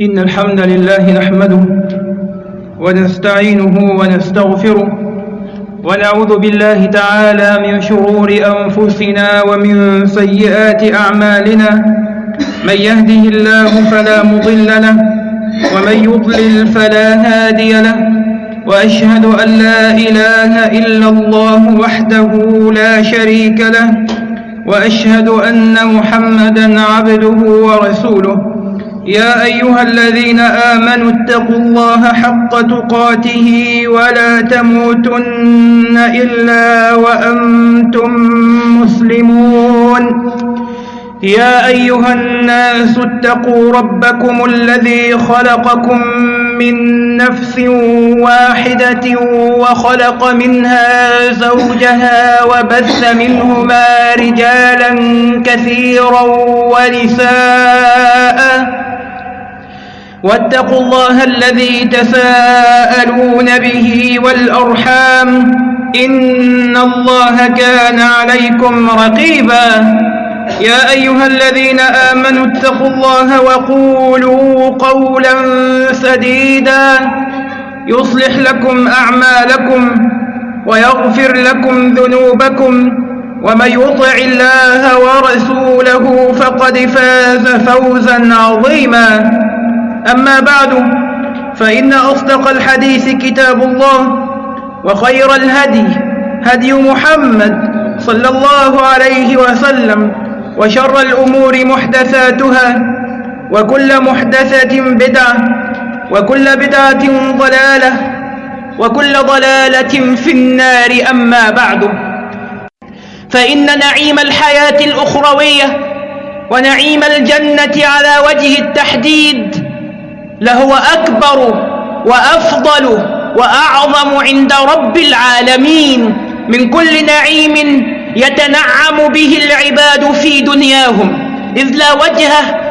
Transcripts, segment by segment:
إن الحمد لله نحمده ونستعينه ونستغفره ونعوذ بالله تعالى من شرور أنفسنا ومن سيئات أعمالنا من يهده الله فلا مضل له ومن يضلل فلا هادي له وأشهد أن لا إله إلا الله وحده لا شريك له وأشهد أن محمدا عبده ورسوله يا أيها الذين آمنوا اتقوا الله حق تقاته ولا تموتن إلا وأنتم مسلمون. يا أيها الناس اتقوا ربكم الذي خلقكم من نفس واحدة وخلق منها زوجها وبث منهما رجالا كثيرا ونساء. واتقوا الله الذي تساءلون به والأرحام إن الله كان عليكم رقيبا. يا أيها الذين آمنوا اتقوا الله وقولوا قولا سديدا. يصلح لكم أعمالكم ويغفر لكم ذنوبكم. ومن يطع الله ورسوله فقد فاز فوزا عظيما. أما بعد فإن أصدق الحديث كتاب الله وخير الهدي هدي محمد صلى الله عليه وسلم وشر الأمور محدثاتها وكل محدثة بدعة وكل بدعة ضلالة وكل ضلالة في النار أما بعد. فإن نعيم الحياة الأخروية ونعيم الجنة على وجه التحديد لهو أكبر وأفضل وأعظم عند رب العالمين من كل نعيم يتنعم به العباد في دنياهم إذ لا وجه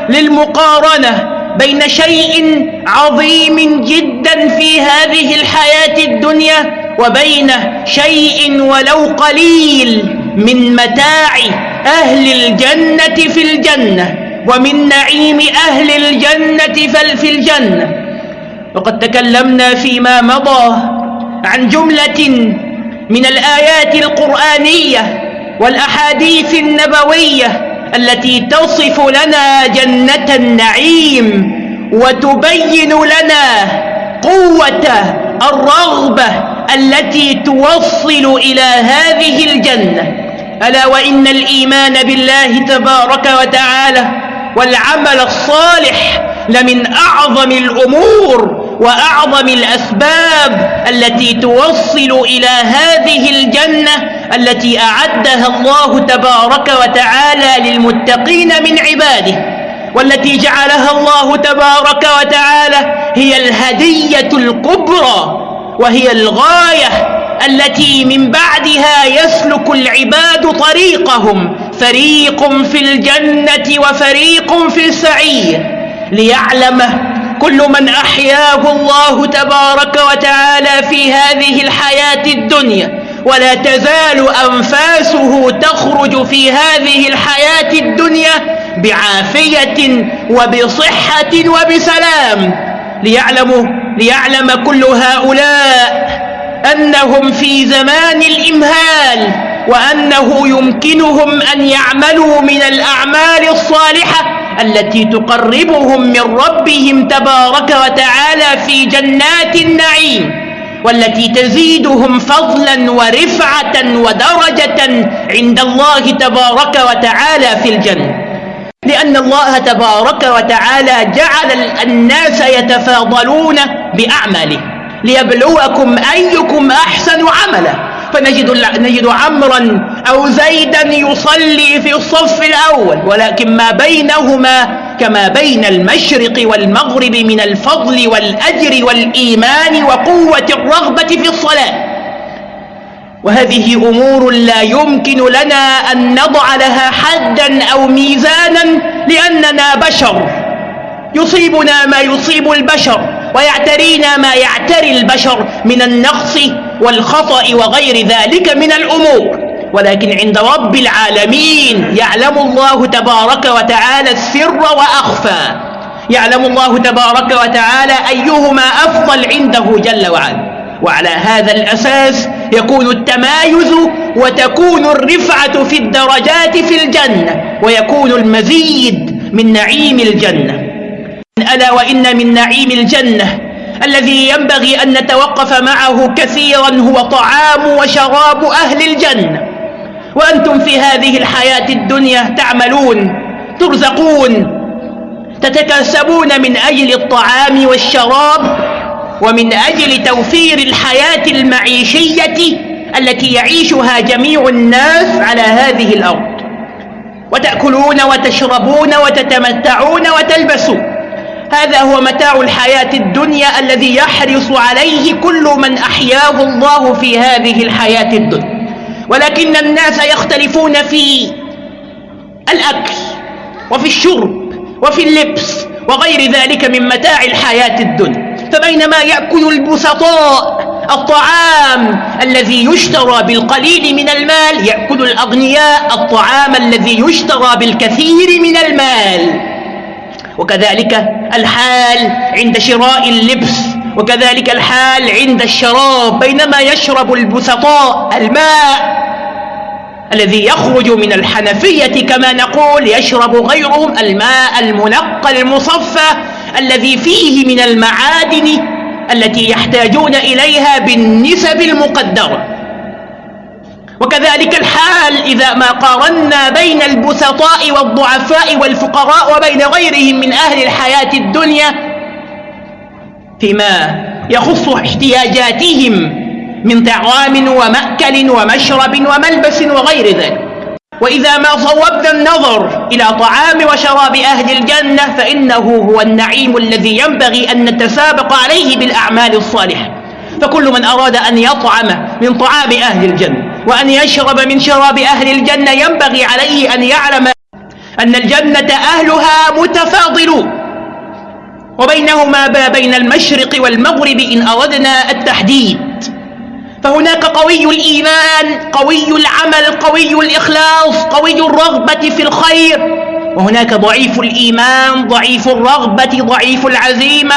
للمقارنة بين شيء عظيم جدا في هذه الحياة الدنيا وبين شيء ولو قليل من متاع أهل الجنة في الجنة. ومن نعيم أهل الجنة في الجنة. وقد تكلمنا فيما مضى عن جملة من الآيات القرآنية والأحاديث النبوية التي تصف لنا جنة النعيم وتبين لنا قوة الرغبة التي توصل إلى هذه الجنة. ألا وإن الإيمان بالله تبارك وتعالى والعمل الصالح لمن أعظم الأمور وأعظم الأسباب التي توصل إلى هذه الجنة التي أعدها الله تبارك وتعالى للمتقين من عباده والتي جعلها الله تبارك وتعالى هي الهدية الكبرى وهي الغاية التي من بعدها يسلك العباد طريقهم. فريق في الجنة وفريق في السعير. ليعلم كل من أحياه الله تبارك وتعالى في هذه الحياة الدنيا. ولا تزال أنفاسه تخرج في هذه الحياة الدنيا بعافية وبصحة وبسلام. ليعلموا ليعلم كل هؤلاء أنهم في زمان الإمهال وأنه يمكنهم أن يعملوا من الأعمال الصالحة التي تقربهم من ربهم تبارك وتعالى في جنات النعيم والتي تزيدهم فضلا ورفعة ودرجة عند الله تبارك وتعالى في الجنة. لأن الله تبارك وتعالى جعل الناس يتفاضلون بأعماله. ليبلوكم أيكم أحسن عملا. فنجد نجد عمرا أو زيدا يصلي في الصف الأول ولكن ما بينهما كما بين المشرق والمغرب من الفضل والأجر والإيمان وقوة الرغبة في الصلاة. وهذه أمور لا يمكن لنا أن نضع لها حدا أو ميزانا لأننا بشر. يصيبنا ما يصيب البشر. ويعترينا ما يعتري البشر من النقص والخطأ وغير ذلك من الأمور. ولكن عند رب العالمين يعلم الله تبارك وتعالى السر وأخفى. يعلم الله تبارك وتعالى أيهما أفضل عنده جل وعلا. وعلى هذا الأساس يكون التمايز وتكون الرفعة في الدرجات في الجنة ويكون المزيد من نعيم الجنة. ألا وإن من نعيم الجنة الذي ينبغي أن نتوقف معه كثيرا هو طعام وشراب أهل الجنة. وأنتم في هذه الحياة الدنيا تعملون ترزقون تتكسبون من أجل الطعام والشراب ومن أجل توفير الحياة المعيشية التي يعيشها جميع الناس على هذه الأرض. وتأكلون وتشربون وتتمتعون وتلبسون. هذا هو متاع الحياة الدنيا الذي يحرص عليه كل من أحياه الله في هذه الحياة الدنيا. ولكن الناس يختلفون في الأكل وفي الشرب وفي اللبس وغير ذلك من متاع الحياة الدنيا. فبينما يأكل البسطاء الطعام الذي يشترى بالقليل من المال يأكل الأغنياء الطعام الذي يشترى بالكثير من المال. وكذلك الحال عند شراء اللبس وكذلك الحال عند الشراب بينما يشرب البسطاء الماء الذي يخرج من الحنفية كما نقول يشرب غيرهم الماء المنقى المصفى الذي فيه من المعادن التي يحتاجون إليها بالنسب المقدرة. وكذلك الحال إذا ما قارنا بين البسطاء والضعفاء والفقراء وبين غيرهم من أهل الحياة الدنيا فيما يخص احتياجاتهم من طعام ومأكل ومشرب وملبس وغير ذلك. وإذا ما صوبنا النظر إلى طعام وشراب أهل الجنة فإنه هو النعيم الذي ينبغي أن نتسابق عليه بالأعمال الصالحة. فكل من أراد أن يطعم من طعام أهل الجنة وأن يشرب من شراب أهل الجنة ينبغي عليه أن يعلم أن الجنة أهلها متفاضلون. وبينهما ما بين المشرق والمغرب إن أردنا التحديد. فهناك قوي الإيمان قوي العمل قوي الإخلاص قوي الرغبة في الخير. وهناك ضعيف الإيمان ضعيف الرغبة ضعيف العزيمة.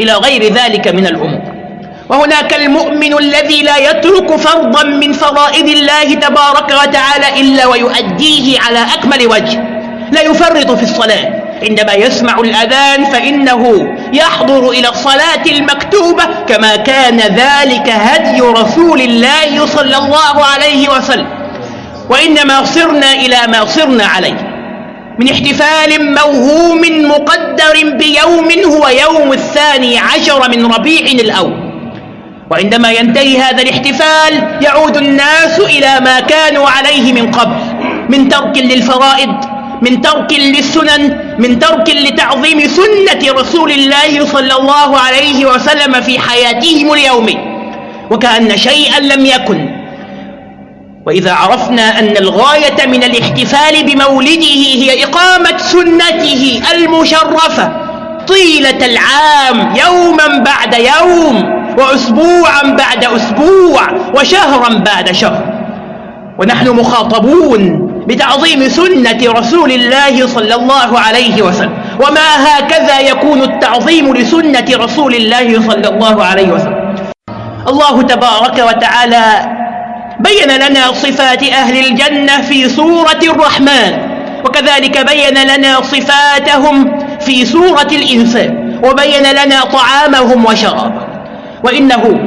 إلى غير ذلك من الأمور. وهناك المؤمن الذي لا يترك فرضا من فرائض الله تبارك وتعالى إلا ويؤديه على أكمل وجه. لا يفرط في الصلاة. عندما يسمع الأذان فإنه يحضر إلى الصلاة المكتوبة كما كان ذلك هدي رسول الله صلى الله عليه وسلم. وإنما صرنا إلى ما صرنا عليه. من احتفال موهوم مقدر بيوم هو يوم الثاني عشر من ربيع الأول. وعندما ينتهي هذا الاحتفال يعود الناس إلى ما كانوا عليه من قبل من ترك للفرائض من ترك للسنن من ترك لتعظيم سنة رسول الله صلى الله عليه وسلم في حياتهم اليومية وكأن شيئا لم يكن. وإذا عرفنا أن الغاية من الاحتفال بمولده هي إقامة سنته المشرفة طيلة العام يوما بعد يوم وأسبوعا بعد أسبوع وشهرا بعد شهر. ونحن مخاطبون بتعظيم سنة رسول الله صلى الله عليه وسلم. وما هكذا يكون التعظيم لسنة رسول الله صلى الله عليه وسلم. الله تبارك وتعالى بين لنا صفات أهل الجنة في سورة الرحمن. وكذلك بين لنا صفاتهم في سورة الإنسان وبين لنا طعامهم وشرابهم. وإنه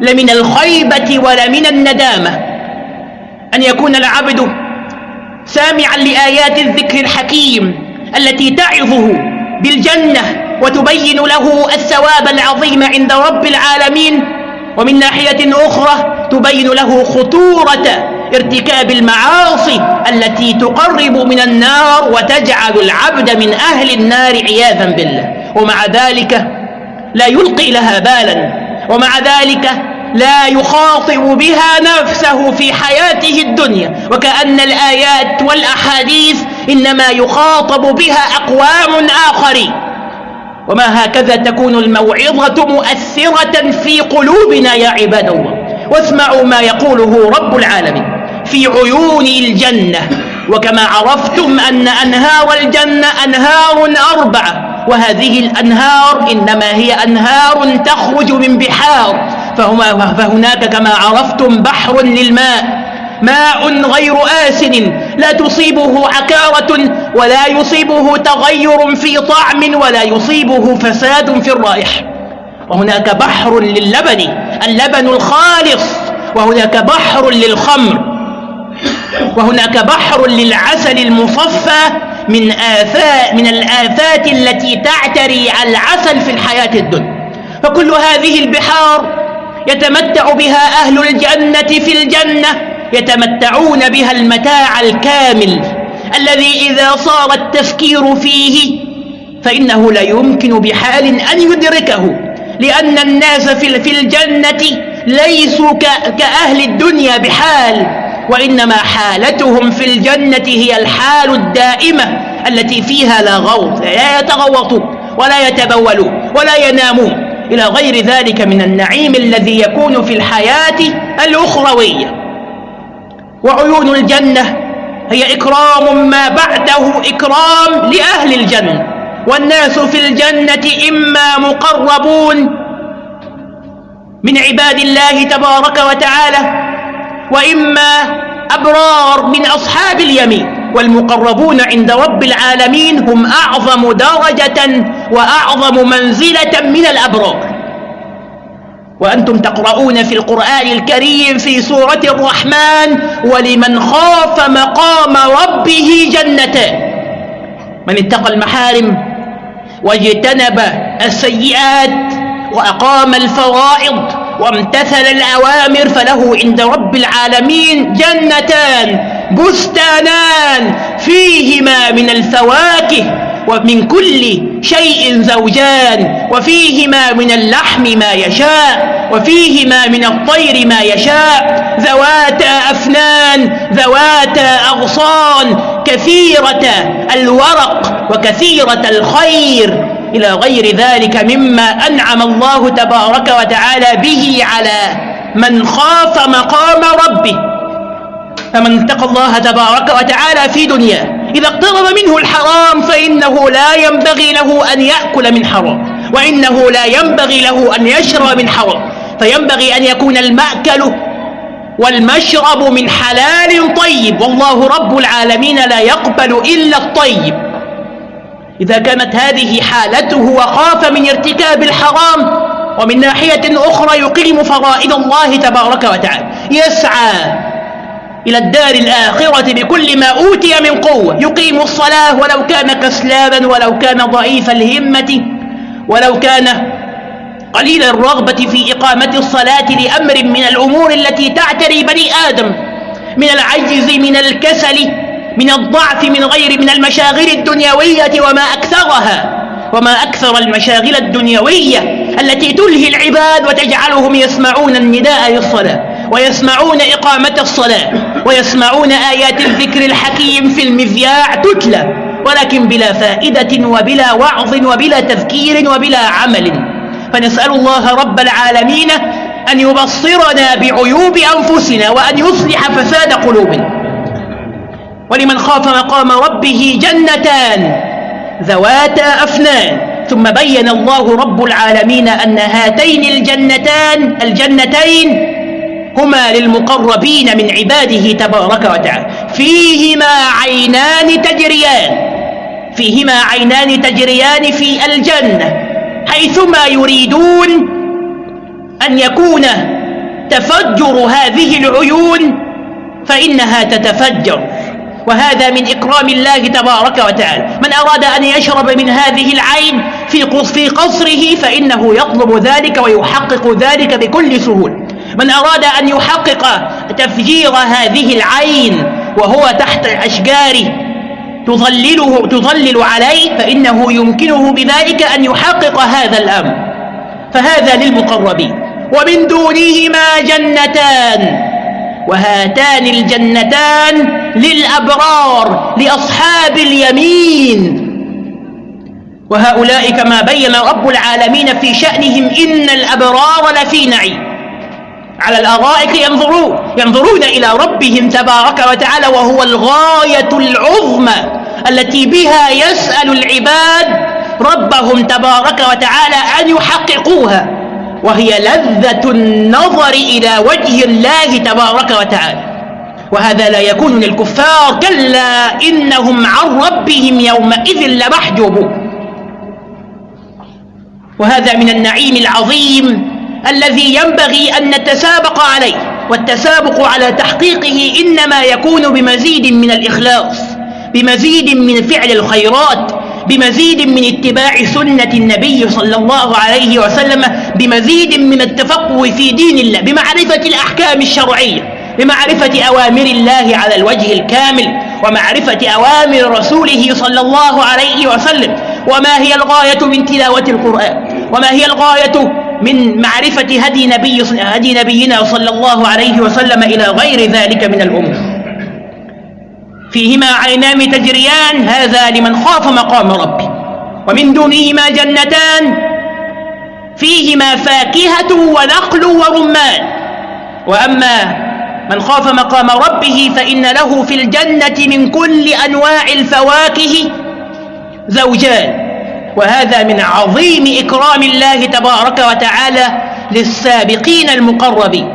لمن الخيبة ولمن الندامة أن يكون العبد سامعا لآيات الذكر الحكيم التي تعظه بالجنة وتبين له الثواب العظيم عند رب العالمين ومن ناحية أخرى تبين له خطورة ارتكاب المعاصي التي تقرب من النار وتجعل العبد من أهل النار عياذا بالله. ومع ذلك لا يلقي لها بالا. ومع ذلك لا يخاطب بها نفسه في حياته الدنيا. وكأن الآيات والأحاديث إنما يخاطب بها أقوام آخرين. وما هكذا تكون الموعظة مؤثرة في قلوبنا يا عباد الله. واسمعوا ما يقوله رب العالمين في عيون الجنة. وكما عرفتم أن أنهار الجنة أنهار أربعة. وهذه الأنهار إنما هي أنهار تخرج من بحار. فهما فهناك كما عرفتم بحر للماء ماء غير آسن لا تصيبه عكارة ولا يصيبه تغير في طعم ولا يصيبه فساد في الرائحة وهناك بحر للبن اللبن الخالص وهناك بحر للخمر وهناك بحر للعسل المصفى من آفات من الآفات التي تعتري العسل في الحياة الدنيا. فكل هذه البحار يتمتع بها أهل الجنة في الجنة يتمتعون بها المتاع الكامل الذي إذا صار التفكير فيه فإنه لا يمكن بحال أن يدركه لأن الناس في الجنة ليسوا كأهل الدنيا بحال وإنما حالتهم في الجنة هي الحال الدائمة التي فيها لا غوط لا يتغوطون ولا يتبولون ولا ينامون. إلى غير ذلك من النعيم الذي يكون في الحياة الأخروية. وعيون الجنة هي إكرام ما بعده إكرام لأهل الجنة. والناس في الجنة إما مقربون من عباد الله تبارك وتعالى وإما أبرار من أصحاب اليمين والمقربون عند رب العالمين هم أعظم درجة وأعظم منزلة من الأبرار. وأنتم تقرؤون في القرآن الكريم في سورة الرحمن ولمن خاف مقام ربه جنتان من اتقى المحارم واجتنب السيئات وأقام الفرائض. وامتثل الأوامر فله عند رب العالمين جنتان بستانان فيهما من الفواكه ومن كل شيء زوجان وفيهما من اللحم ما يشاء وفيهما من الطير ما يشاء ذواتا أفنان ذواتا أغصان كثيرة الورق وكثيرة الخير. إلى غير ذلك مما أنعم الله تبارك وتعالى به على من خاف مقام ربه. فمن اتقى الله تبارك وتعالى في دنياه. إذا اقترب منه الحرام فإنه لا ينبغي له أن يأكل من حرام. وإنه لا ينبغي له أن يشرب من حرام. فينبغي أن يكون المأكل والمشرب من حلال طيب. والله رب العالمين لا يقبل إلا الطيب. إذا كانت هذه حالته وخاف من ارتكاب الحرام ومن ناحية أخرى يقيم فرائض الله تبارك وتعالى. يسعى إلى الدار الآخرة بكل ما أوتي من قوة. يقيم الصلاة ولو كان كسلاما ولو كان ضعيف الهمة ولو كان قليل الرغبة في إقامة الصلاة لأمر من الأمور التي تعتري بني آدم من العجز من الكسل من الضعف من غير من المشاغل الدنيوية وما أكثرها وما أكثر المشاغل الدنيوية التي تلهي العباد وتجعلهم يسمعون النداء للصلاة ويسمعون إقامة الصلاة ويسمعون آيات الذكر الحكيم في المذياع تتلى ولكن بلا فائدة وبلا وعظ وبلا تذكير وبلا عمل. فنسأل الله رب العالمين أن يبصرنا بعيوب أنفسنا وأن يصلح فساد قلوبنا. ولمن خاف مقام ربه جنتان ذواتا أفنان. ثم بين الله رب العالمين أن هاتين الجنتان الجنتين هما للمقربين من عباده تبارك وتعالى. فيهما عينان تجريان. فيهما عينان تجريان في الجنة. حيثما يريدون أن يكون تفجر هذه العيون فإنها تتفجر. وهذا من إكرام الله تبارك وتعالى. من أراد أن يشرب من هذه العين في قصره فإنه يطلب ذلك ويحقق ذلك بكل سهولة. من أراد أن يحقق تفجير هذه العين وهو تحت الأشجار تظلله تظلل عليه فإنه يمكنه بذلك أن يحقق هذا الأمر. فهذا للمقربين. ومن دونهما جنتان. وهاتان الجنتان للأبرار لأصحاب اليمين. وهؤلاء كما بين رب العالمين في شأنهم إن الأبرار لفي نعيم. على الأرائك ينظرون ينظرون إلى ربهم تبارك وتعالى وهو الغاية العظمى التي بها يسأل العباد ربهم تبارك وتعالى أن يحققوها. وهي لذة النظر إلى وجه الله تبارك وتعالى. وهذا لا يكون للكفار كلا إنهم عن ربهم يومئذ لمحجوبون. وهذا من النعيم العظيم الذي ينبغي أن نتسابق عليه والتسابق على تحقيقه إنما يكون بمزيد من الإخلاص بمزيد من فعل الخيرات بمزيد من اتباع سنة النبي صلى الله عليه وسلم بمزيد من التفقه في دين الله بمعرفة الأحكام الشرعية. بمعرفة أوامر الله على الوجه الكامل ومعرفة أوامر رسوله صلى الله عليه وسلم. وما هي الغاية من تلاوة القرآن؟ وما هي الغاية من معرفة هدي, نبي هدي نبينا صلى الله عليه وسلم إلى غير ذلك من الأمور؟ فيهما عينان تجريان هذا لمن خاف مقام ربه ومن دونهما جنتان فيهما فاكهة ونخل ورمان. وأما من خاف مقام ربه فإن له في الجنة من كل أنواع الفواكه زوجان. وهذا من عظيم إكرام الله تبارك وتعالى للسابقين المقربين.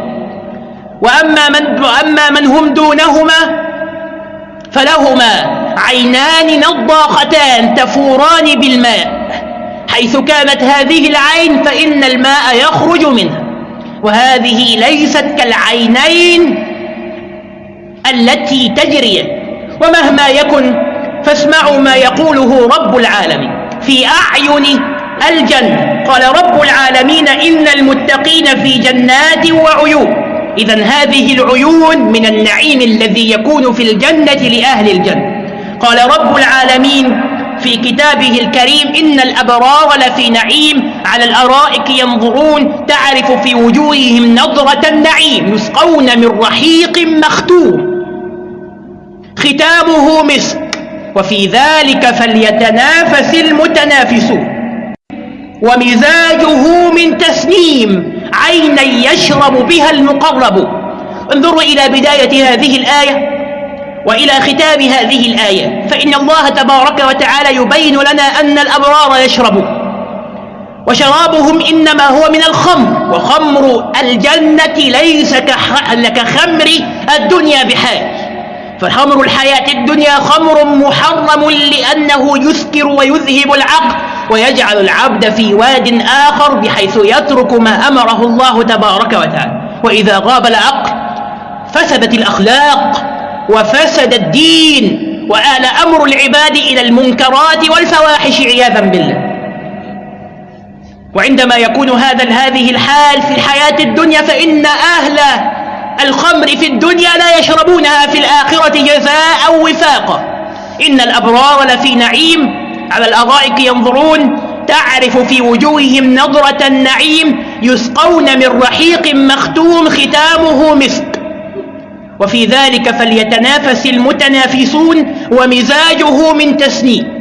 وأما من, وأما من هم دونهما فلهما عينان نضاختان تفوران بالماء حيث كانت هذه العين فإن الماء يخرج منها. وهذه ليست كالعينين التي تجري. ومهما يكن فاسمعوا ما يقوله رب العالمين في أعين الجنة. قال رب العالمين إن المتقين في جنات وعيون. إذا هذه العيون من النعيم الذي يكون في الجنة لأهل الجنة. قال رب العالمين في كتابه الكريم إن الأبرار لفي نعيم على الأرائك ينظرون تعرف في وجوههم نظرة النعيم يسقون من رحيق مختوم. ختامه مسك وفي ذلك فليتنافس المتنافسون. ومزاجه من تسنيم عينا يشرب بها المقرب. انظروا إلى بداية هذه الآية. وإلى ختام هذه الآية. فإن الله تبارك وتعالى يبين لنا أن الأبرار يشربون. وشرابهم إنما هو من الخمر. وخمر الجنة ليس كخمر الدنيا بحال فخمر الحياة الدنيا خمر محرم لأنه يسكر ويذهب العقل ويجعل العبد في واد آخر بحيث يترك ما أمره الله تبارك وتعالى. وإذا غاب العقل فسدت الأخلاق. وفسد الدين وآل أمر العباد إلى المنكرات والفواحش عياذا بالله. وعندما يكون هذا هذه الحال في الحياة الدنيا فإن أهل الخمر في الدنيا لا يشربونها في الآخرة جزاء وفاقا. إن الأبرار لفي نعيم على الأرائك ينظرون تعرف في وجوههم نظرة النعيم يسقون من رحيق مختوم ختامه مسك وفي ذلك فليتنافس المتنافسون ومزاجه من تسنيم.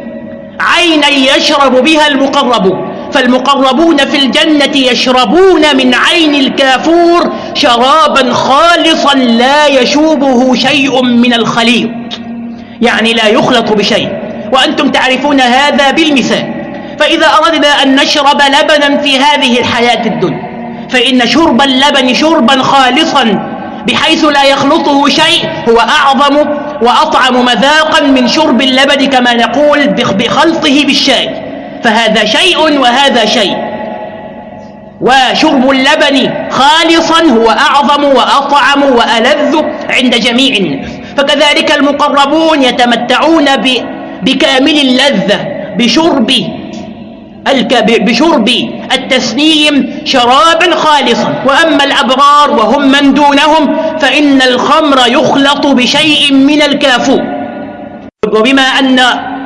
عينا يشرب بها المقربون فالمقربون في الجنة يشربون من عين الكافور شرابا خالصا لا يشوبه شيء من الخليط. يعني لا يخلط بشيء. وأنتم تعرفون هذا بالمثال. فإذا أردنا أن نشرب لبنا في هذه الحياة الدنيا فإن شرب اللبن شربا خالصا بحيث لا يخلطه شيء هو أعظم وأطعم مذاقا من شرب اللبن كما نقول بخلطه بالشاي. فهذا شيء وهذا شيء. وشرب اللبن خالصا هو أعظم وأطعم وألذ عند جميع الناس. فكذلك المقربون يتمتعون بكامل اللذة بشرب بشرب التسنيم شرابا خالصا. وأما الأبرار وهم من دونهم فإن الخمر يخلط بشيء من الكافور. وبما أن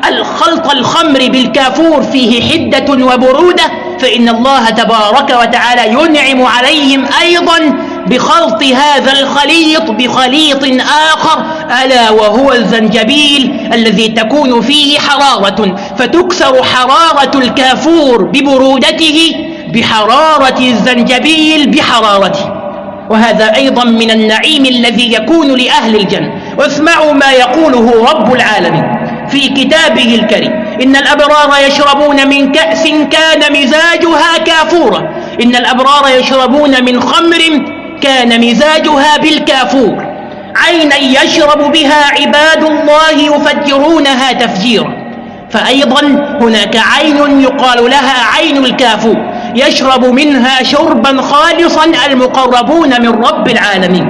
الخلط الخمر بالكافور فيه حدة وبرودة فإن الله تبارك وتعالى ينعم عليهم أيضا بخلط هذا الخليط بخليط آخر ألا وهو الزنجبيل الذي تكون فيه حرارة فتكسر حرارة الكافور ببرودته بحرارة الزنجبيل بحرارته. وهذا أيضا من النعيم الذي يكون لأهل الجنة. واسمعوا ما يقوله رب العالمين في كتابه الكريم. إن الأبرار يشربون من كأس كان مزاجها كافورا. إن الأبرار يشربون من خمر كان مزاجها بالكافور. عينا يشرب بها عباد الله يفجرونها تفجيرا. فأيضا هناك عين يقال لها عين الكافور. يشرب منها شربا خالصا المقربون من رب العالمين.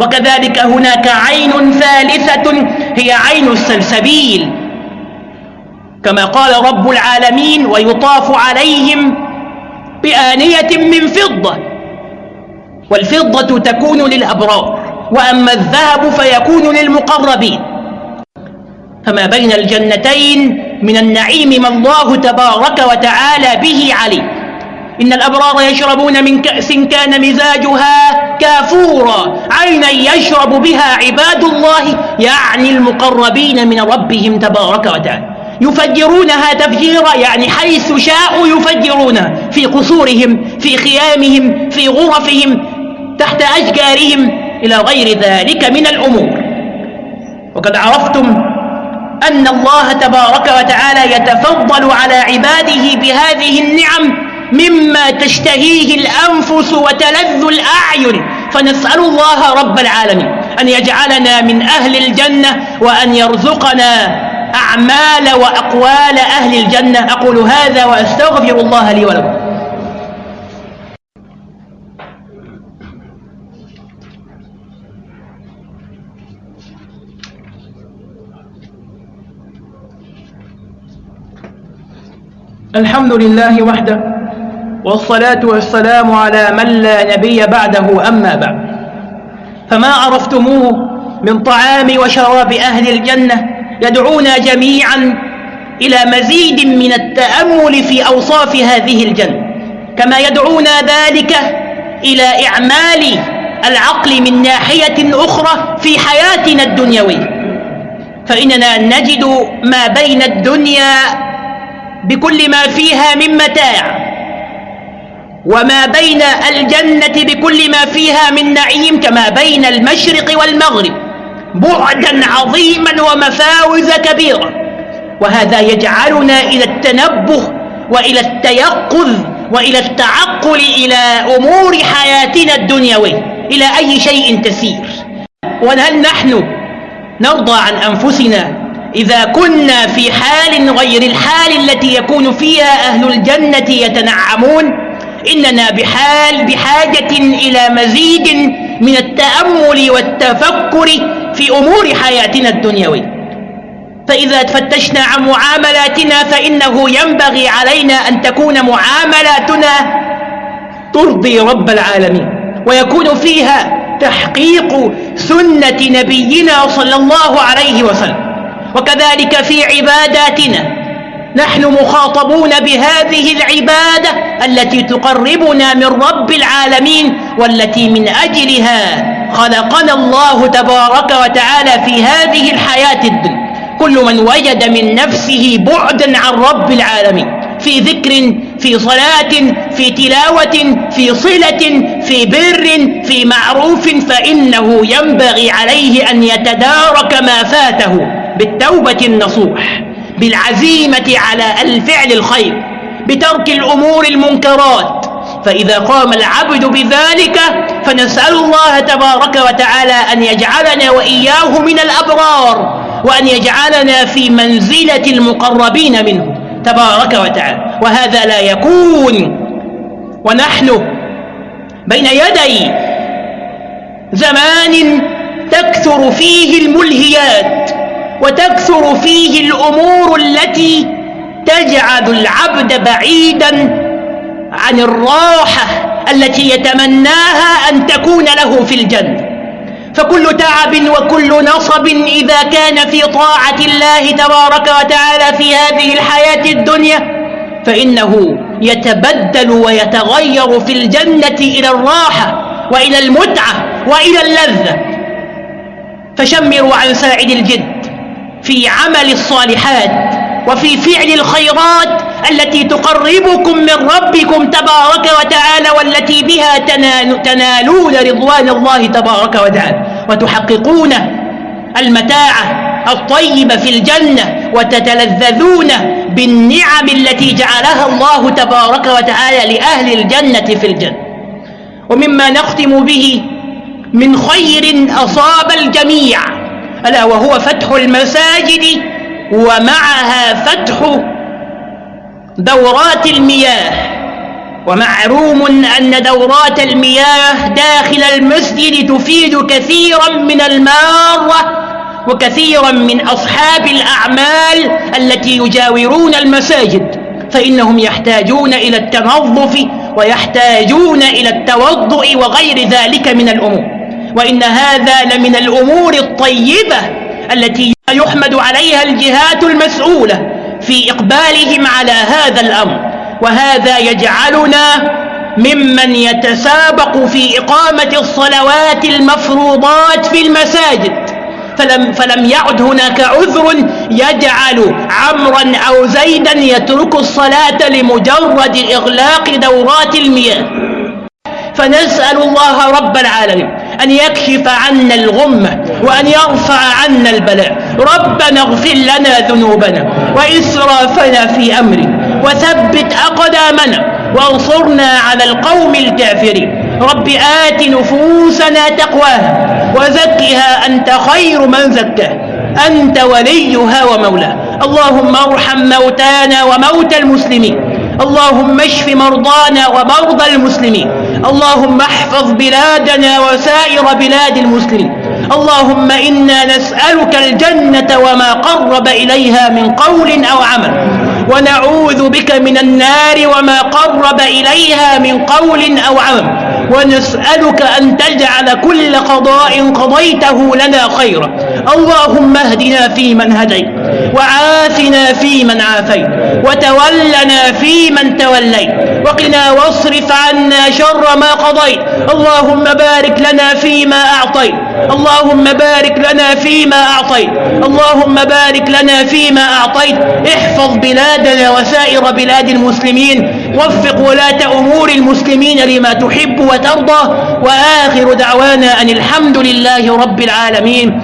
وكذلك هناك عين ثالثة هي عين السلسبيل. كما قال رب العالمين ويطاف عليهم بآنية من فضة. والفضة تكون للأبرار وأما الذهب فيكون للمقربين. فما بين الجنتين من النعيم ما الله تبارك وتعالى به عليه إن الأبرار يشربون من كأس كان مزاجها كافورا عينا يشرب بها عباد الله يعني المقربين من ربهم تبارك وتعالى. يفجرونها تفجيرا يعني حيث شاءوا يفجرونها في قصورهم في خيامهم في غرفهم تحت أشجارهم إلى غير ذلك من الأمور. وقد عرفتم أن الله تبارك وتعالى يتفضل على عباده بهذه النعم مما تشتهيه الأنفس وتلذ الأعين. فنسأل الله رب العالمين أن يجعلنا من أهل الجنة وأن يرزقنا أعمال وأقوال أهل الجنة. أقول هذا وأستغفر الله لي ولكم. الحمد لله وحده والصلاة والسلام على من لا نبي بعده أما بعد. فما عرفتموه من طعام وشراب أهل الجنة يدعونا جميعا إلى مزيد من التأمل في أوصاف هذه الجنة. كما يدعونا ذلك إلى إعمال العقل من ناحية أخرى في حياتنا الدنيوية. فإننا نجد ما بين الدنيا بكل ما فيها من متاع. وما بين الجنة بكل ما فيها من نعيم كما بين المشرق والمغرب بعدا عظيما ومفاوز كبيرة وهذا يجعلنا إلى التنبه وإلى التيقظ وإلى التعقل إلى أمور حياتنا الدنيوية. إلى أي شيء تسير. وهل نحن نرضى عن أنفسنا إذا كنا في حال غير الحال التي يكون فيها أهل الجنة يتنعمون إننا بحال بحاجة إلى مزيد من التأمل والتفكر في أمور حياتنا الدنيوية. فإذا تفتشنا عن معاملاتنا فإنه ينبغي علينا أن تكون معاملاتنا ترضي رب العالمين ويكون فيها تحقيق سنة نبينا صلى الله عليه وسلم. وكذلك في عباداتنا. نحن مخاطبون بهذه العبادة التي تقربنا من رب العالمين والتي من أجلها خلقنا الله تبارك وتعالى في هذه الحياة الدنيا. كل من وجد من نفسه بعدا عن رب العالمين. في ذكر في صلاة في تلاوة في صلة في بر في معروف فإنه ينبغي عليه أن يتدارك ما فاته. بالتوبة النصوح بالعزيمة على الفعل الخير بترك الأمور المنكرات. فإذا قام العبد بذلك فنسأل الله تبارك وتعالى أن يجعلنا وإياه من الأبرار وأن يجعلنا في منزلة المقربين منه. تبارك وتعالى. وهذا لا يكون ونحن بين يدي زمان تكثر فيه الملهيات. وتكثر فيه الأمور التي تجعل العبد بعيدا عن الراحة التي يتمناها أن تكون له في الجنة. فكل تعب وكل نصب إذا كان في طاعة الله تبارك وتعالى في هذه الحياة الدنيا فإنه يتبدل ويتغير في الجنة إلى الراحة وإلى المتعة وإلى اللذة. فشمروا عن ساعد الجد في عمل الصالحات وفي فعل الخيرات التي تقربكم من ربكم تبارك وتعالى والتي بها تنالون رضوان الله تبارك وتعالى. وتحققون المتاع الطيب في الجنة وتتلذذون بالنعم التي جعلها الله تبارك وتعالى لأهل الجنة في الجنة. ومما نختم به من خير أصاب الجميع. ألا وهو فتح المساجد ومعها فتح دورات المياه ومعروم أن دورات المياه داخل المسجد تفيد كثيرا من المارة وكثيرا من أصحاب الأعمال التي يجاورون المساجد فإنهم يحتاجون إلى التنظف ويحتاجون إلى التوضؤ وغير ذلك من الأمور. وإن هذا لمن الأمور الطيبة التي يحمد عليها الجهات المسؤولة في إقبالهم على هذا الأمر. وهذا يجعلنا ممن يتسابق في إقامة الصلوات المفروضات في المساجد. فلم, فلم يعد هناك عذر يجعل عمرا أو زيدا يترك الصلاة لمجرد إغلاق دورات المياه. فنسأل الله رب العالمين أن يكشف عنا الغمة وأن يرفع عنا البلاء. ربنا اغفر لنا ذنوبنا وإسرافنا في أمري وثبت أقدامنا وانصرنا على القوم الكافرين. رب آت نفوسنا تقواها وزكها أنت خير من زكاه أنت وليها ومولاها. اللهم ارحم موتانا وموتى المسلمين. اللهم اشف مرضانا ومرضى المسلمين. اللهم احفظ بلادنا وسائر بلاد المسلمين. اللهم إنا نسألك الجنة وما قرب إليها من قول أو عمل. ونعوذ بك من النار وما قرب إليها من قول أو عمل. ونسألك أن تجعل كل قضاء قضيته لنا خيرا. اللهم اهدنا فيمن هديت وعافنا فيمن عافيت وتولنا فيمن توليت وقنا واصرف عنا شر ما قضيت اللهم بارك لنا فيما أعطيت اللهم بارك لنا فيما أعطيت اللهم بارك لنا فيما أعطيت احفظ بلادنا وسائر بلاد المسلمين وفق ولاة أمور المسلمين لما تحب وترضى وآخر دعوانا أن الحمد لله رب العالمين.